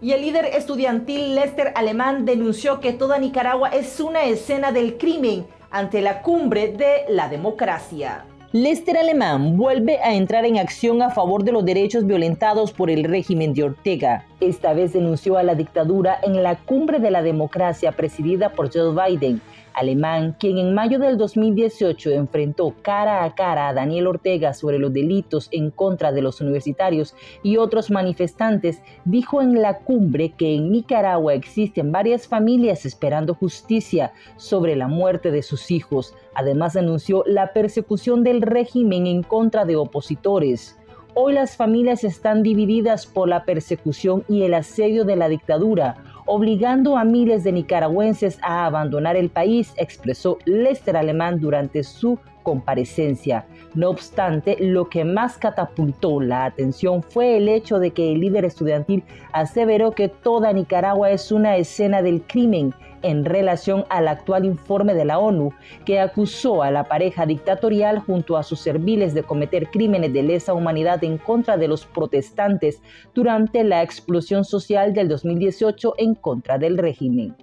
Y el líder estudiantil Lester Alemán denunció que toda Nicaragua es una escena del crimen ante la cumbre de la democracia. Lester Alemán vuelve a entrar en acción a favor de los derechos violentados por el régimen de Ortega. Esta vez denunció a la dictadura en la cumbre de la democracia presidida por Joe Biden alemán, quien en mayo del 2018 enfrentó cara a cara a Daniel Ortega sobre los delitos en contra de los universitarios y otros manifestantes, dijo en la cumbre que en Nicaragua existen varias familias esperando justicia sobre la muerte de sus hijos. Además anunció la persecución del régimen en contra de opositores. Hoy las familias están divididas por la persecución y el asedio de la dictadura obligando a miles de nicaragüenses a abandonar el país, expresó Lester Alemán durante su comparecencia. No obstante, lo que más catapultó la atención fue el hecho de que el líder estudiantil aseveró que toda Nicaragua es una escena del crimen en relación al actual informe de la ONU que acusó a la pareja dictatorial junto a sus serviles de cometer crímenes de lesa humanidad en contra de los protestantes durante la explosión social del 2018 en contra del régimen.